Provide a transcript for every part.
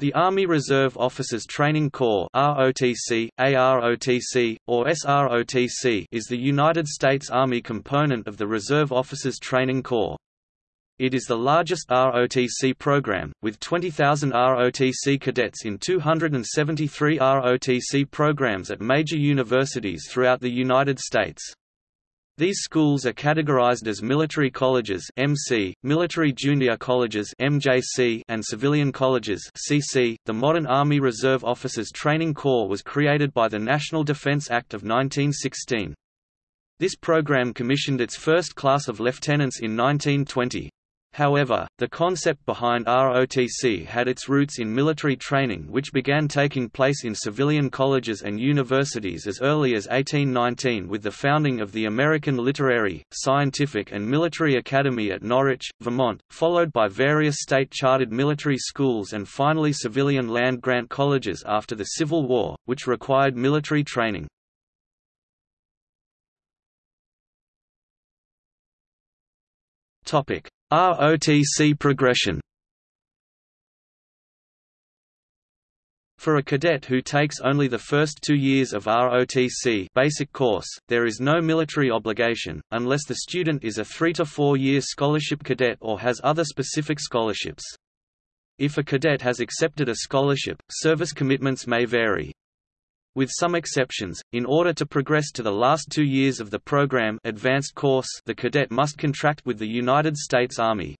The Army Reserve Officers Training Corps ROTC, AROTC, or SROTC is the United States Army component of the Reserve Officers Training Corps. It is the largest ROTC program, with 20,000 ROTC cadets in 273 ROTC programs at major universities throughout the United States. These schools are categorized as military colleges (MC), military junior colleges (MJC), and civilian colleges (CC). The modern Army Reserve Officers Training Corps was created by the National Defense Act of 1916. This program commissioned its first class of lieutenants in 1920. However, the concept behind ROTC had its roots in military training which began taking place in civilian colleges and universities as early as 1819 with the founding of the American Literary, Scientific and Military Academy at Norwich, Vermont, followed by various state-chartered military schools and finally civilian land-grant colleges after the Civil War, which required military training. Topic ROTC progression For a cadet who takes only the first two years of ROTC basic course, there is no military obligation, unless the student is a three- to four-year scholarship cadet or has other specific scholarships. If a cadet has accepted a scholarship, service commitments may vary. With some exceptions, in order to progress to the last two years of the program advanced course the cadet must contract with the United States Army.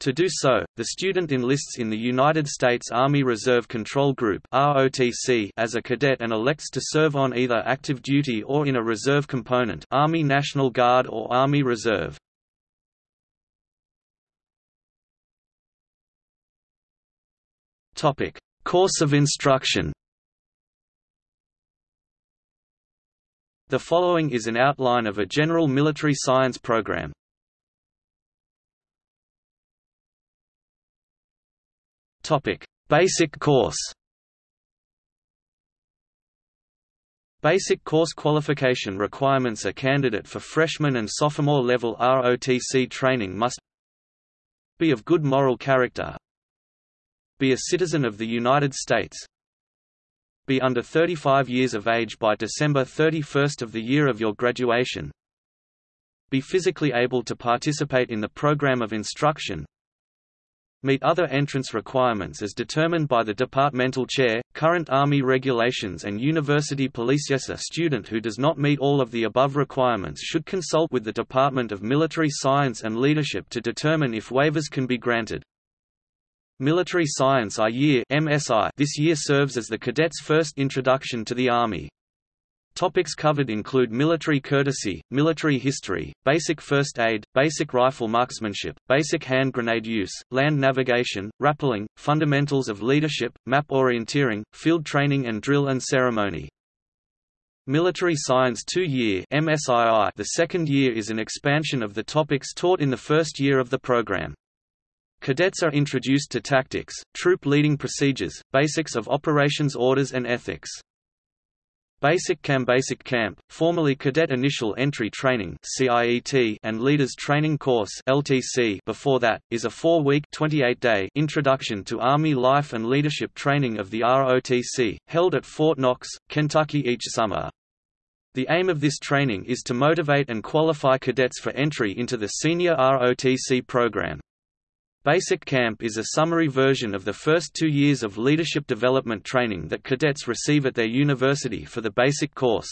To do so, the student enlists in the United States Army Reserve Control Group as a cadet and elects to serve on either active duty or in a reserve component Army National Guard or Army Reserve. Course of instruction The following is an outline of a general military science program. Topic: Basic course. Basic course qualification requirements A candidate for freshman and sophomore level ROTC training must be of good moral character, be a citizen of the United States, be under 35 years of age by December 31st of the year of your graduation. Be physically able to participate in the program of instruction. Meet other entrance requirements as determined by the departmental chair, current Army regulations and university police. A student who does not meet all of the above requirements should consult with the Department of Military Science and Leadership to determine if waivers can be granted. Military Science I year MSI this year serves as the cadets' first introduction to the Army. Topics covered include military courtesy, military history, basic first aid, basic rifle marksmanship, basic hand grenade use, land navigation, rappelling, fundamentals of leadership, map orienteering, field training and drill and ceremony. Military Science 2-year MSII the second year is an expansion of the topics taught in the first year of the program. Cadets are introduced to tactics, troop leading procedures, basics of operations orders and ethics. Basic Camp Basic Camp, formerly Cadet Initial Entry Training and Leaders Training Course. Before that, is a four-week (28-day) introduction to Army life and leadership training of the ROTC, held at Fort Knox, Kentucky each summer. The aim of this training is to motivate and qualify cadets for entry into the senior ROTC program. Basic Camp is a summary version of the first two years of leadership development training that cadets receive at their university for the basic course.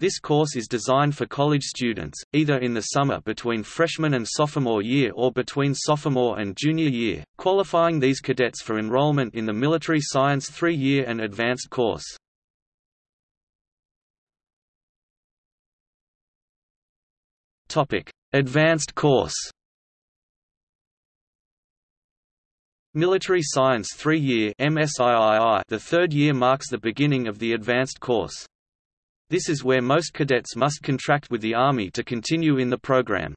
This course is designed for college students, either in the summer between freshman and sophomore year or between sophomore and junior year, qualifying these cadets for enrollment in the Military Science three-year and advanced course. Advanced course Military Science 3-year MSIII The third year marks the beginning of the advanced course. This is where most cadets must contract with the Army to continue in the program.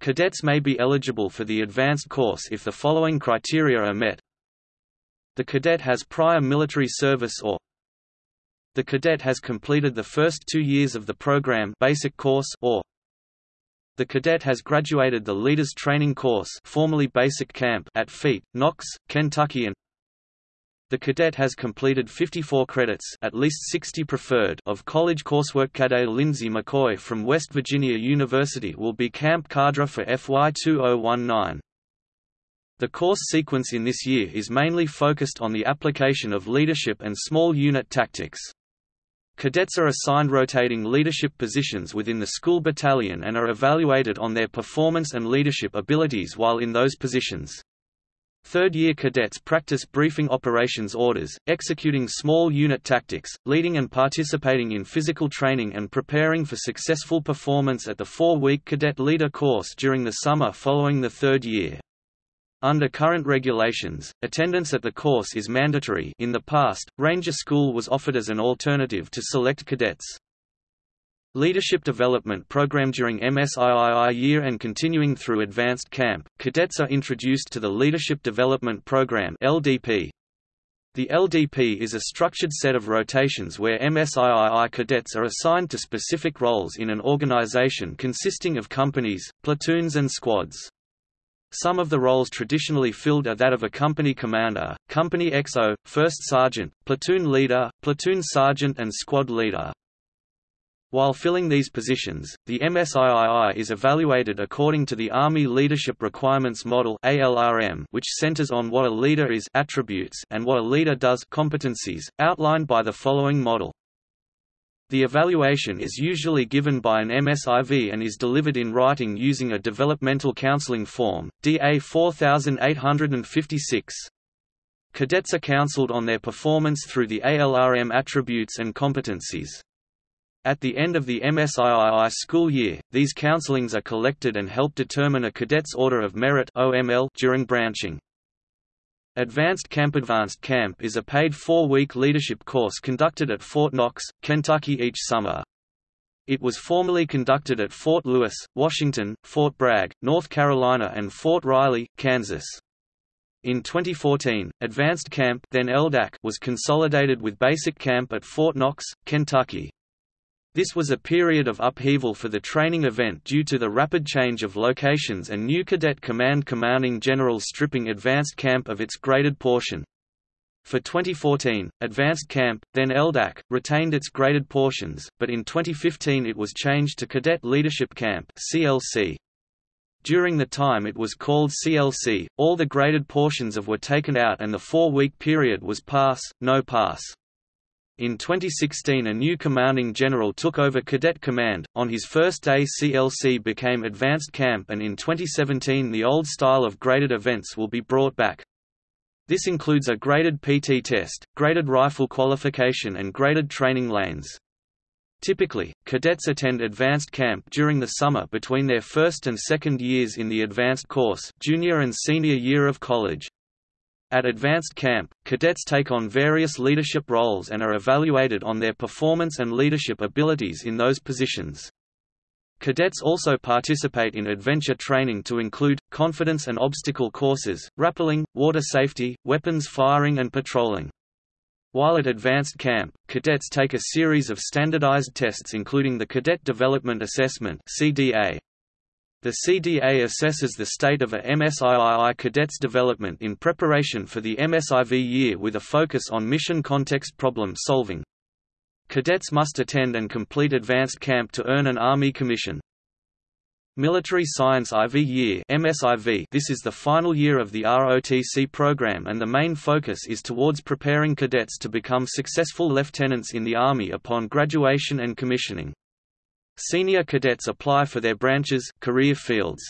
Cadets may be eligible for the advanced course if the following criteria are met. The cadet has prior military service or the cadet has completed the first two years of the program basic course or the cadet has graduated the Leaders Training Course formerly Basic Camp at FEET, Knox, Kentucky and The cadet has completed 54 credits at least 60 preferred of college coursework. Cadet Lindsay McCoy from West Virginia University will be camp cadre for FY 2019. The course sequence in this year is mainly focused on the application of leadership and small unit tactics. Cadets are assigned rotating leadership positions within the school battalion and are evaluated on their performance and leadership abilities while in those positions. Third-year cadets practice briefing operations orders, executing small unit tactics, leading and participating in physical training and preparing for successful performance at the four-week cadet leader course during the summer following the third year. Under current regulations, attendance at the course is mandatory in the past, Ranger School was offered as an alternative to select cadets. Leadership Development Program During MSIII year and continuing through Advanced Camp, cadets are introduced to the Leadership Development Program LDP. The LDP is a structured set of rotations where MSIII cadets are assigned to specific roles in an organization consisting of companies, platoons and squads. Some of the roles traditionally filled are that of a company commander, company XO, first sergeant, platoon leader, platoon sergeant and squad leader. While filling these positions, the MSIII is evaluated according to the Army Leadership Requirements Model ALRM, which centers on what a leader is attributes and what a leader does competencies, outlined by the following model. The evaluation is usually given by an MSIV and is delivered in writing using a Developmental Counseling Form, DA 4856. Cadets are counseled on their performance through the ALRM attributes and competencies. At the end of the MSIII school year, these counselings are collected and help determine a cadet's Order of Merit during branching. Advanced Camp Advanced Camp is a paid four-week leadership course conducted at Fort Knox, Kentucky each summer. It was formerly conducted at Fort Lewis, Washington, Fort Bragg, North Carolina and Fort Riley, Kansas. In 2014, Advanced Camp then LDAC was consolidated with Basic Camp at Fort Knox, Kentucky. This was a period of upheaval for the training event due to the rapid change of locations and new Cadet Command Commanding General stripping Advanced Camp of its graded portion. For 2014, Advanced Camp, then LDAC, retained its graded portions, but in 2015 it was changed to Cadet Leadership Camp CLC. During the time it was called CLC, all the graded portions of were taken out and the four-week period was pass, no pass. In 2016 a new commanding general took over Cadet Command, on his first day CLC became Advanced Camp and in 2017 the old style of graded events will be brought back. This includes a graded PT test, graded rifle qualification and graded training lanes. Typically, cadets attend advanced camp during the summer between their first and second years in the advanced course junior and senior year of college. At advanced camp, cadets take on various leadership roles and are evaluated on their performance and leadership abilities in those positions. Cadets also participate in adventure training to include, confidence and obstacle courses, rappelling, water safety, weapons firing and patrolling. While at advanced camp, cadets take a series of standardized tests including the Cadet Development Assessment CDA, the CDA assesses the state of a MSIII cadet's development in preparation for the MSIV year with a focus on mission context problem solving. Cadets must attend and complete advanced camp to earn an Army commission. Military Science IV Year MSIV This is the final year of the ROTC program and the main focus is towards preparing cadets to become successful lieutenants in the Army upon graduation and commissioning. Senior cadets apply for their branches career fields.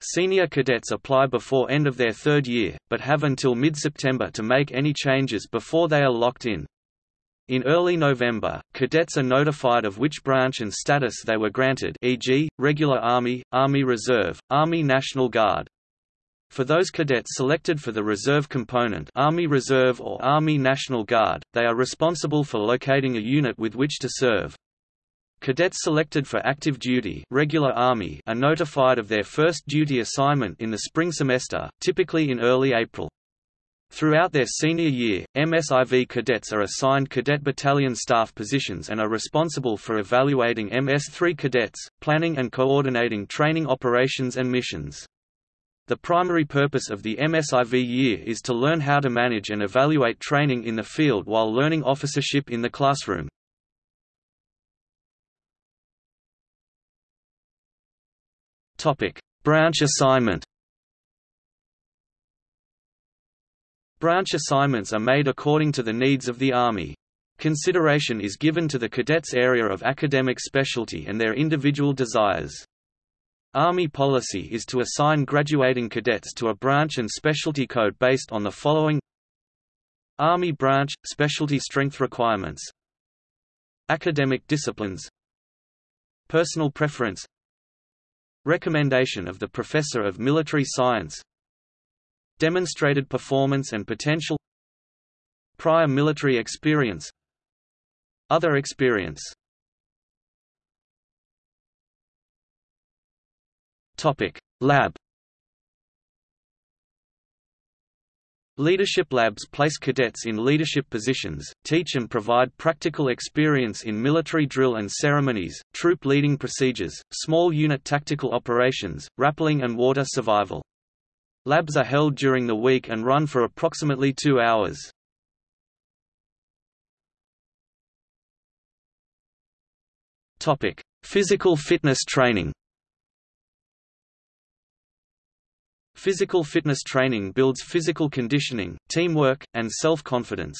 Senior cadets apply before end of their third year, but have until mid-September to make any changes before they are locked in. In early November, cadets are notified of which branch and status they were granted e.g., Regular Army, Army Reserve, Army National Guard. For those cadets selected for the reserve component Army Reserve or Army National Guard, they are responsible for locating a unit with which to serve. Cadets selected for active duty regular Army are notified of their first duty assignment in the spring semester, typically in early April. Throughout their senior year, MSIV cadets are assigned cadet battalion staff positions and are responsible for evaluating MS-3 cadets, planning and coordinating training operations and missions. The primary purpose of the MSIV year is to learn how to manage and evaluate training in the field while learning officership in the classroom. Branch assignment Branch assignments are made according to the needs of the Army. Consideration is given to the cadets' area of academic specialty and their individual desires. Army policy is to assign graduating cadets to a branch and specialty code based on the following. Army branch – specialty strength requirements. Academic disciplines. Personal preference Recommendation of the Professor of Military Science Demonstrated performance and potential Prior military experience Other experience. Topic: Lab Leadership labs place cadets in leadership positions, teach and provide practical experience in military drill and ceremonies, troop leading procedures, small unit tactical operations, rappelling and water survival. Labs are held during the week and run for approximately two hours. Physical fitness training Physical fitness training builds physical conditioning, teamwork, and self-confidence.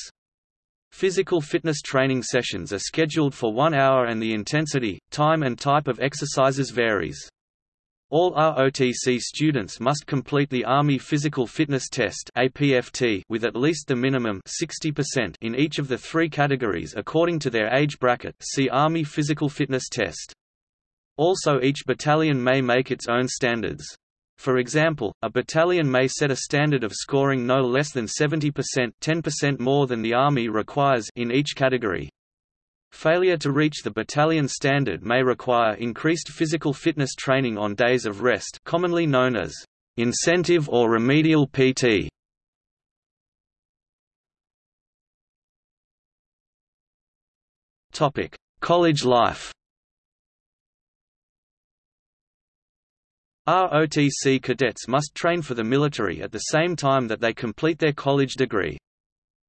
Physical fitness training sessions are scheduled for one hour and the intensity, time and type of exercises varies. All ROTC students must complete the Army Physical Fitness Test APFT with at least the minimum 60% in each of the three categories according to their age bracket see Army Physical Fitness Test. Also each battalion may make its own standards. For example, a battalion may set a standard of scoring no less than 70% 10% more than the Army requires in each category. Failure to reach the battalion standard may require increased physical fitness training on days of rest commonly known as incentive or remedial PT. College life ROTC cadets must train for the military at the same time that they complete their college degree.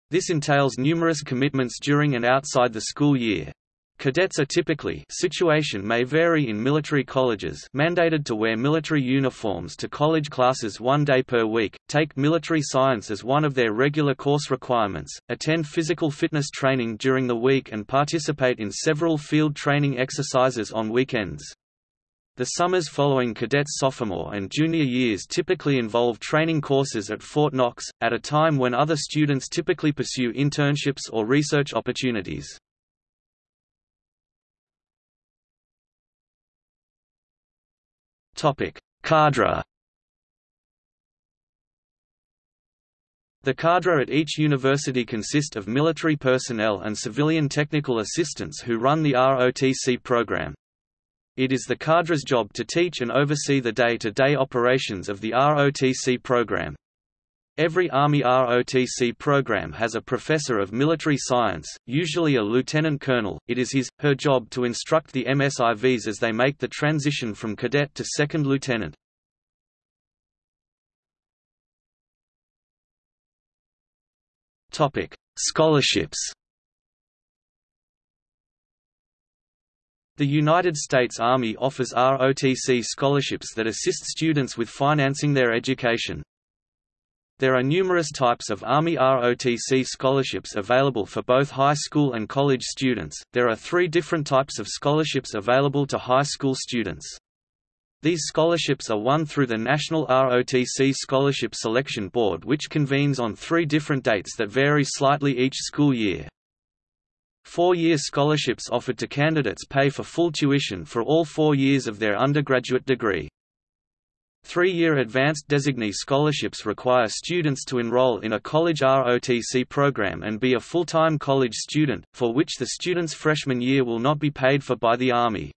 This entails numerous commitments during and outside the school year. Cadets are typically situation may vary in military colleges mandated to wear military uniforms to college classes one day per week, take military science as one of their regular course requirements, attend physical fitness training during the week and participate in several field training exercises on weekends. The summers following cadets' sophomore and junior years typically involve training courses at Fort Knox, at a time when other students typically pursue internships or research opportunities. Cadre The cadre at each university consist of military personnel and civilian technical assistants who run the ROTC program. It is the cadre's job to teach and oversee the day-to-day -day operations of the ROTC program. Every Army ROTC program has a professor of military science, usually a lieutenant colonel. It is his, her job to instruct the MSIVs as they make the transition from cadet to second lieutenant. Topic: Scholarships. The United States Army offers ROTC scholarships that assist students with financing their education. There are numerous types of Army ROTC scholarships available for both high school and college students. There are three different types of scholarships available to high school students. These scholarships are won through the National ROTC Scholarship Selection Board which convenes on three different dates that vary slightly each school year. Four-year scholarships offered to candidates pay for full tuition for all four years of their undergraduate degree. Three-year advanced designee scholarships require students to enroll in a college ROTC program and be a full-time college student, for which the student's freshman year will not be paid for by the Army.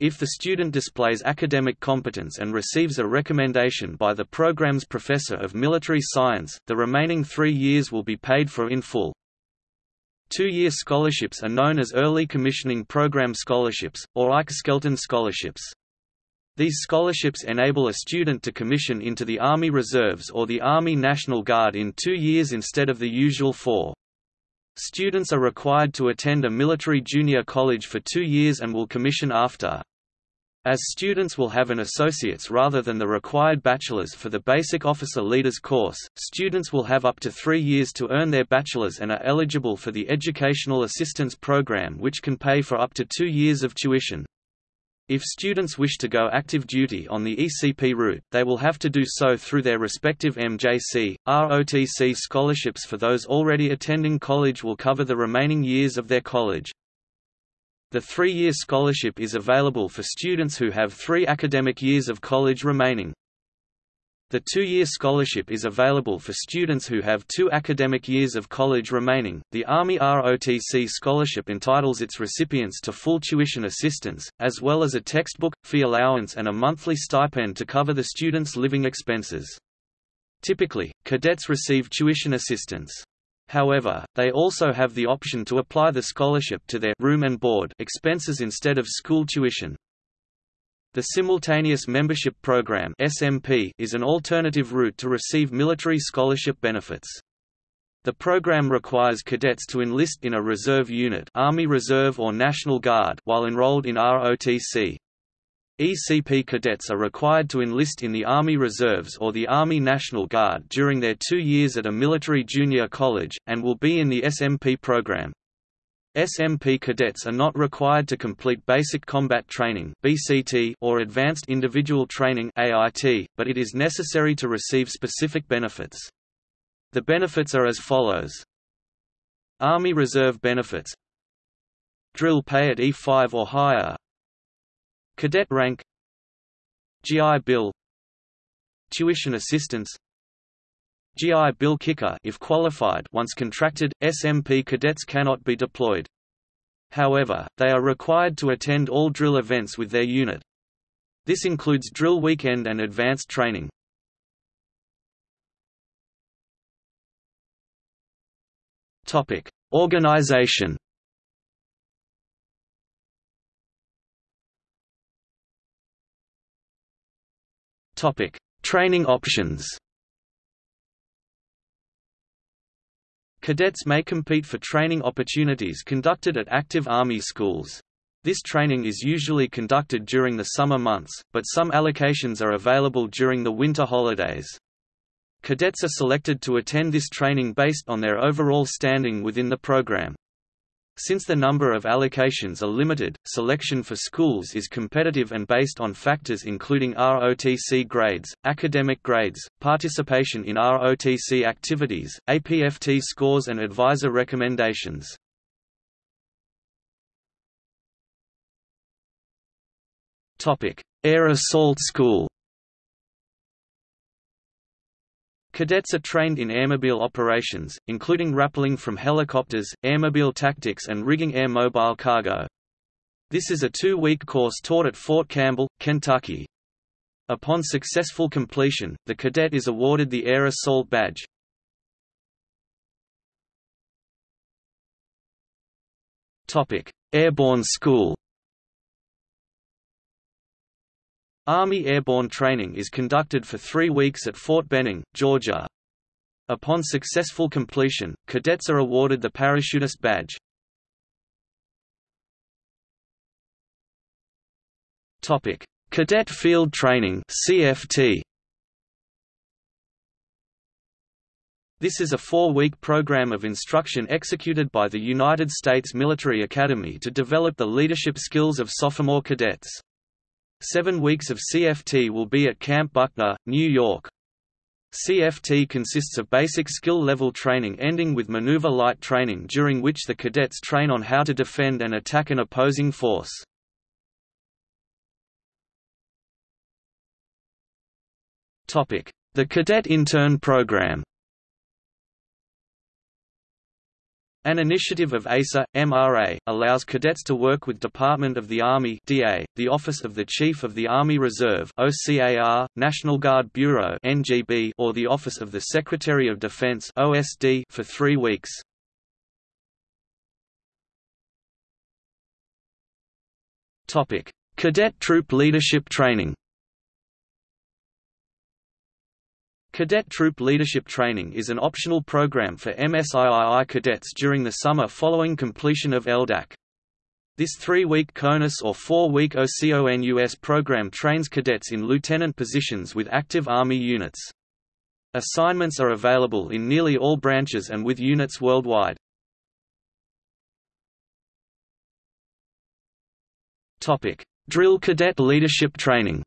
If the student displays academic competence and receives a recommendation by the program's professor of military science, the remaining three years will be paid for in full. Two-year scholarships are known as Early Commissioning Program Scholarships, or Ike Scholarships. These scholarships enable a student to commission into the Army Reserves or the Army National Guard in two years instead of the usual four. Students are required to attend a military junior college for two years and will commission after. As students will have an associate's rather than the required bachelor's for the Basic Officer Leaders course, students will have up to three years to earn their bachelor's and are eligible for the Educational Assistance Program which can pay for up to two years of tuition. If students wish to go active duty on the ECP route, they will have to do so through their respective MJC. ROTC scholarships for those already attending college will cover the remaining years of their college. The three-year scholarship is available for students who have three academic years of college remaining. The two-year scholarship is available for students who have two academic years of college remaining. The Army ROTC scholarship entitles its recipients to full tuition assistance, as well as a textbook, fee allowance and a monthly stipend to cover the student's living expenses. Typically, cadets receive tuition assistance. However, they also have the option to apply the scholarship to their room and board expenses instead of school tuition. The Simultaneous Membership Program (SMP) is an alternative route to receive military scholarship benefits. The program requires cadets to enlist in a reserve unit, Army Reserve or National Guard, while enrolled in ROTC. ECP cadets are required to enlist in the Army Reserves or the Army National Guard during their two years at a military junior college, and will be in the SMP program. SMP cadets are not required to complete Basic Combat Training or Advanced Individual Training but it is necessary to receive specific benefits. The benefits are as follows: Army Reserve benefits, drill pay at E5 or higher, Cadet rank GI Bill Tuition assistance GI Bill kicker if qualified once contracted, SMP cadets cannot be deployed. However, they are required to attend all drill events with their unit. This includes drill weekend and advanced training. Topic: Organization Topic: Training options. Cadets may compete for training opportunities conducted at active Army schools. This training is usually conducted during the summer months, but some allocations are available during the winter holidays. Cadets are selected to attend this training based on their overall standing within the program. Since the number of allocations are limited, selection for schools is competitive and based on factors including ROTC grades, academic grades, participation in ROTC activities, APFT scores and advisor recommendations. Air Assault School Cadets are trained in airmobile operations, including rappelling from helicopters, airmobile tactics and rigging air mobile cargo. This is a two-week course taught at Fort Campbell, Kentucky. Upon successful completion, the cadet is awarded the Air Assault Badge. Airborne School Army airborne training is conducted for three weeks at Fort Benning, Georgia. Upon successful completion, cadets are awarded the parachutist badge. Topic: Cadet Field Training (CFT). This is a four-week program of instruction executed by the United States Military Academy to develop the leadership skills of sophomore cadets. Seven weeks of CFT will be at Camp Buckner, New York. CFT consists of basic skill-level training ending with maneuver light training during which the cadets train on how to defend and attack an opposing force. The Cadet Intern Program An initiative of ASA, MRA, allows cadets to work with Department of the Army DA, the Office of the Chief of the Army Reserve OCAR, National Guard Bureau NGB, or the Office of the Secretary of Defense OSD for three weeks. Cadet Troop Leadership Training Cadet Troop Leadership Training is an optional program for MSIII cadets during the summer following completion of LDAC. This three-week CONUS or four-week OCONUS program trains cadets in lieutenant positions with active Army units. Assignments are available in nearly all branches and with units worldwide. Drill Cadet Leadership Training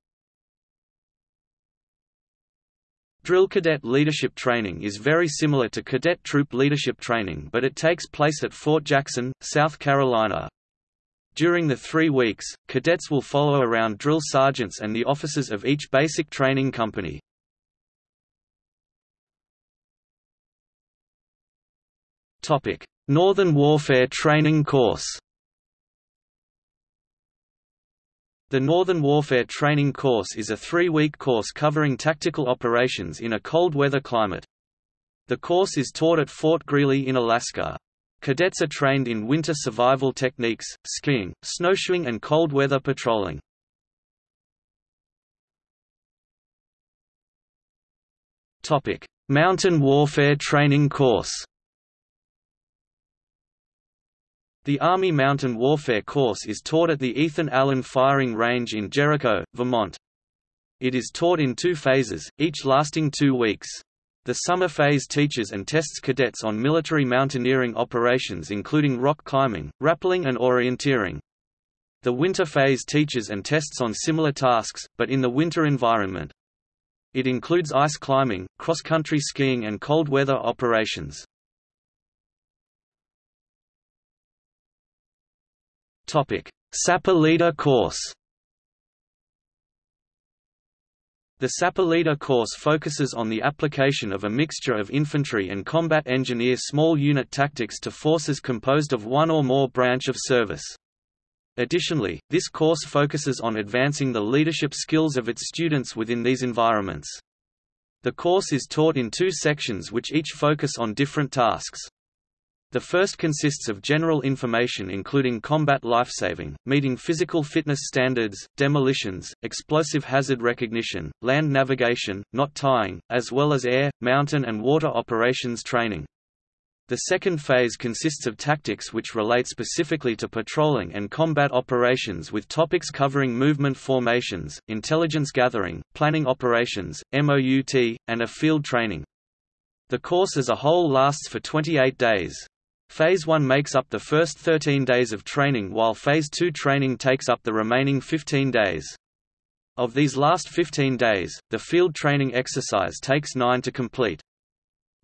Drill cadet leadership training is very similar to cadet troop leadership training but it takes place at Fort Jackson, South Carolina. During the three weeks, cadets will follow around drill sergeants and the officers of each basic training company. Northern Warfare Training Course The Northern Warfare Training Course is a three-week course covering tactical operations in a cold weather climate. The course is taught at Fort Greely in Alaska. Cadets are trained in winter survival techniques, skiing, snowshoeing and cold weather patrolling. Mountain Warfare Training Course The Army Mountain Warfare course is taught at the Ethan Allen Firing Range in Jericho, Vermont. It is taught in two phases, each lasting two weeks. The summer phase teaches and tests cadets on military mountaineering operations including rock climbing, rappelling and orienteering. The winter phase teaches and tests on similar tasks, but in the winter environment. It includes ice climbing, cross-country skiing and cold weather operations. Leader Course. The Leader course focuses on the application of a mixture of infantry and combat engineer small unit tactics to forces composed of one or more branch of service. Additionally, this course focuses on advancing the leadership skills of its students within these environments. The course is taught in two sections which each focus on different tasks. The first consists of general information including combat lifesaving, meeting physical fitness standards, demolitions, explosive hazard recognition, land navigation, knot tying, as well as air, mountain and water operations training. The second phase consists of tactics which relate specifically to patrolling and combat operations with topics covering movement formations, intelligence gathering, planning operations, MOUT, and a field training. The course as a whole lasts for 28 days. Phase 1 makes up the first 13 days of training while Phase 2 training takes up the remaining 15 days. Of these last 15 days, the field training exercise takes 9 to complete.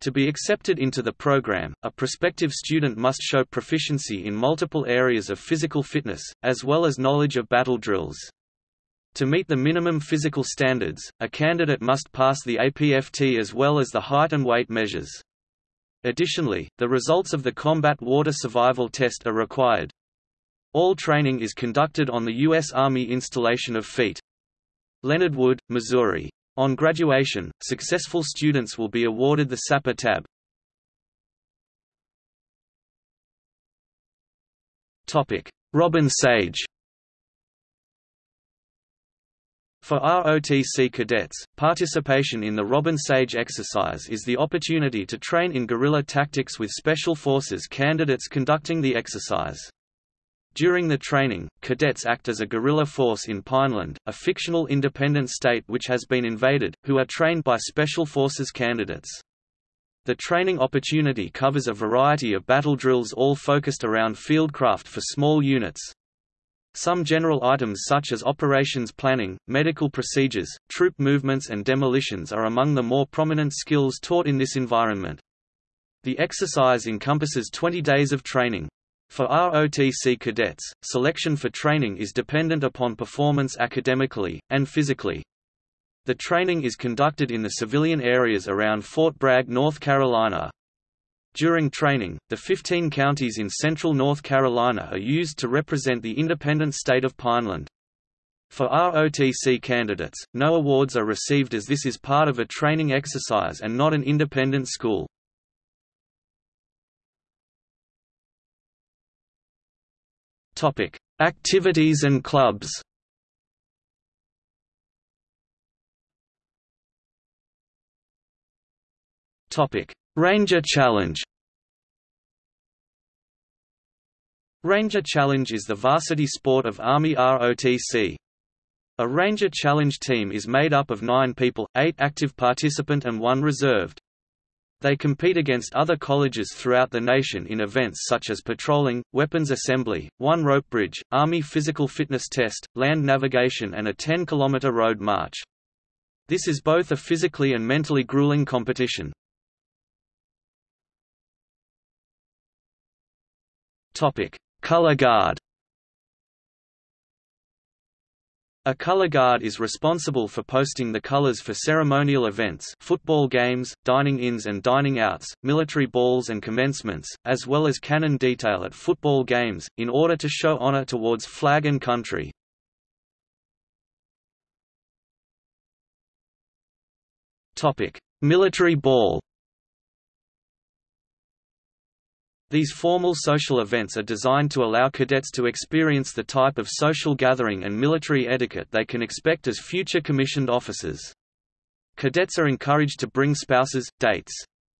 To be accepted into the program, a prospective student must show proficiency in multiple areas of physical fitness, as well as knowledge of battle drills. To meet the minimum physical standards, a candidate must pass the APFT as well as the height and weight measures. Additionally, the results of the Combat Water Survival Test are required. All training is conducted on the U.S. Army installation of FEAT. Leonard Wood, Missouri. On graduation, successful students will be awarded the Sapper tab. Robin Sage For ROTC cadets, participation in the Robin Sage exercise is the opportunity to train in guerrilla tactics with Special Forces candidates conducting the exercise. During the training, cadets act as a guerrilla force in Pineland, a fictional independent state which has been invaded, who are trained by Special Forces candidates. The training opportunity covers a variety of battle drills all focused around fieldcraft for small units, some general items such as operations planning, medical procedures, troop movements and demolitions are among the more prominent skills taught in this environment. The exercise encompasses 20 days of training. For ROTC cadets, selection for training is dependent upon performance academically, and physically. The training is conducted in the civilian areas around Fort Bragg, North Carolina. During training, the 15 counties in central North Carolina are used to represent the independent state of Pineland. For ROTC candidates, no awards are received as this is part of a training exercise and not an independent school. Activities and clubs Ranger Challenge. Ranger Challenge is the varsity sport of Army ROTC. A Ranger Challenge team is made up of nine people, eight active participant and one reserved. They compete against other colleges throughout the nation in events such as patrolling, weapons assembly, one rope bridge, Army physical fitness test, land navigation and a 10-kilometer road march. This is both a physically and mentally grueling competition. Topic: Color Guard. A color guard is responsible for posting the colors for ceremonial events football games, dining-ins and dining-outs, military balls and commencements, as well as cannon detail at football games, in order to show honor towards flag and country. Military ball These formal social events are designed to allow cadets to experience the type of social gathering and military etiquette they can expect as future commissioned officers. Cadets are encouraged to bring spouses, dates.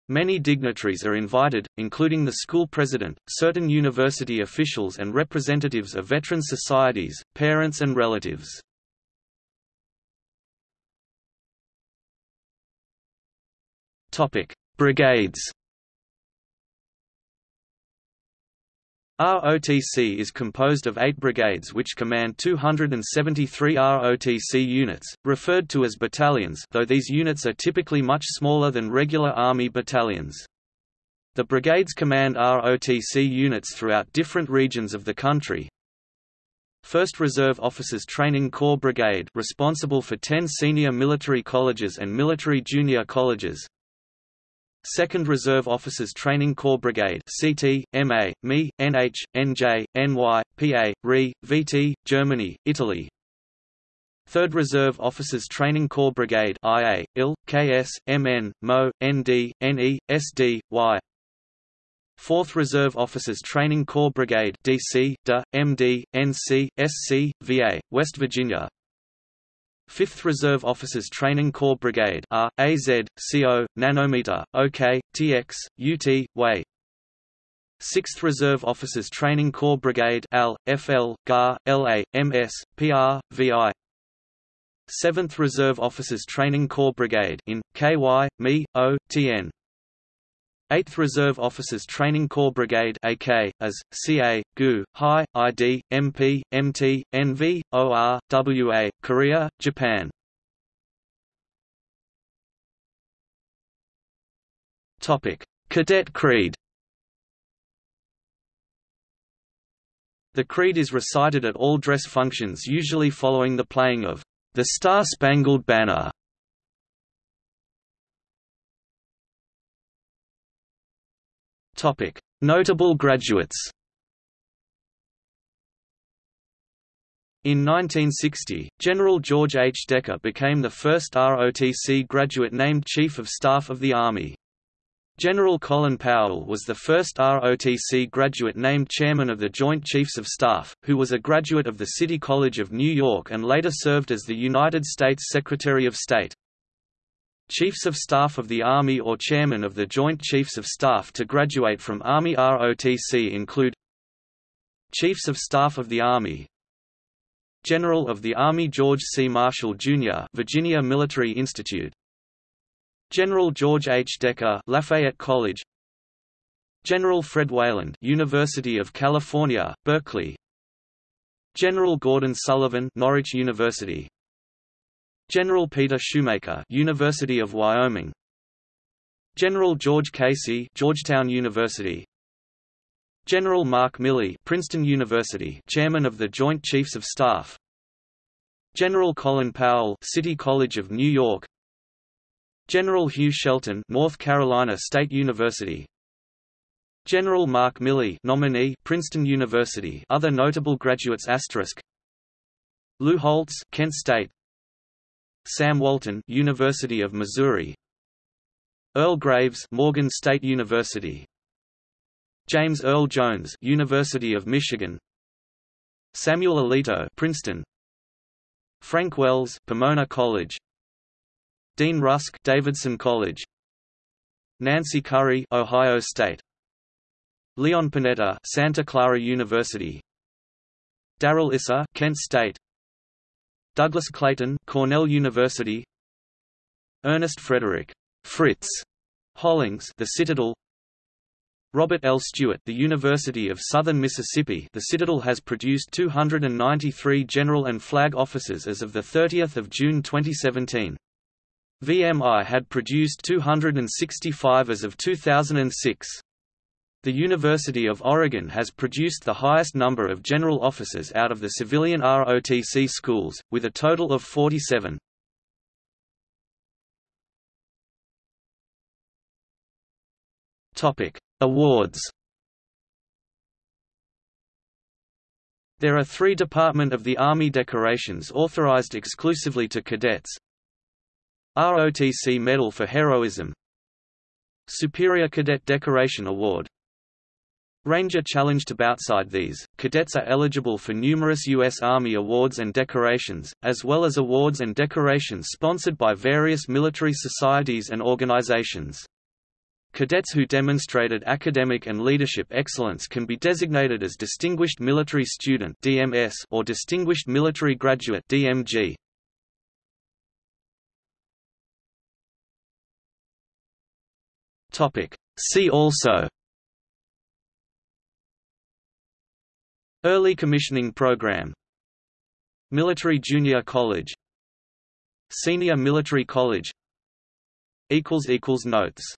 Many dignitaries are invited, including the school president, certain university officials and representatives of veteran societies, parents and relatives. Brigades ROTC is composed of eight brigades which command 273 ROTC units, referred to as battalions though these units are typically much smaller than regular Army battalions. The brigades command ROTC units throughout different regions of the country. 1st Reserve Officers Training Corps Brigade responsible for 10 senior military colleges and military junior colleges, 2nd Reserve Officers Training Corps Brigade CT, MA, ME, NH, NJ, NY, PA, RE, VT, Germany, Italy. 3rd Reserve Officers Training Corps Brigade IA, IL, KS, MN, MO, ND, NE, SD, Y. 4th Reserve Officers Training Corps Brigade DC, DA, MD, NC, SC, VA, West Virginia 5th Reserve Officers Training Corps Brigade R, AZ, CO, Nanometer, OK, TX, UT, WAY 6th Reserve Officers Training Corps Brigade AL, FL, GAR, LA, MS, PR, VI 7th Reserve Officers Training Corps Brigade in, KY, ME, O, TN 8th Reserve Officers Training Corps Brigade AK, as, CA, GU, HI, ID, MP, MT, NV, OR, WA, Korea, Japan. Cadet Creed The creed is recited at all dress functions usually following the playing of the Star-Spangled Banner. Notable graduates. In 1960, General George H. Decker became the first ROTC graduate named Chief of Staff of the Army. General Colin Powell was the first ROTC graduate named Chairman of the Joint Chiefs of Staff, who was a graduate of the City College of New York and later served as the United States Secretary of State. Chiefs of Staff of the Army or Chairman of the Joint Chiefs of Staff to graduate from Army ROTC include Chiefs of Staff of the Army General of the Army George C. Marshall, Jr. Virginia Military Institute General George H. Decker Lafayette College General Fred Weyand University of California, Berkeley General Gordon Sullivan Norwich University General Peter Schoomaker University of Wyoming. General George Casey Georgetown University. General Mark Milley Princeton University Chairman of the Joint Chiefs of Staff. General Colin Powell City College of New York. General Hugh Shelton North Carolina State University. General Mark Milley nominee Princeton University Other notable graduates asterisk. Lou Holtz Kent State Sam Walton, University of Missouri. Earl Graves, Morgan State University. James Earl Jones, University of Michigan. Samuel Alito, Princeton. Frank Wells, Pomona College. Dean Rusk, Davidson College. Nancy Currie, Ohio State. Leon Panetta, Santa Clara University. Darrell Issa, Kent State. Douglas Clayton, Cornell University. Ernest Frederick Fritz Hollings, The Citadel. Robert L. Stewart, The University of Southern Mississippi The Citadel has produced 293 general and flag officers as of the 30th of June 2017. VMI had produced 265 as of 2006. The University of Oregon has produced the highest number of general officers out of the civilian ROTC schools, with a total of 47. Topic: Awards. There are three Department of the Army decorations authorized exclusively to cadets. ROTC Medal for Heroism. Superior Cadet Decoration Award Ranger Challenge to outside these, cadets are eligible for numerous U.S. Army awards and decorations, as well as awards and decorations sponsored by various military societies and organizations. Cadets who demonstrated academic and leadership excellence can be designated as Distinguished Military Student (DMS) or Distinguished Military Graduate (DMG). Topic: See also Early Commissioning Program. Military Junior College. Senior Military College. Notes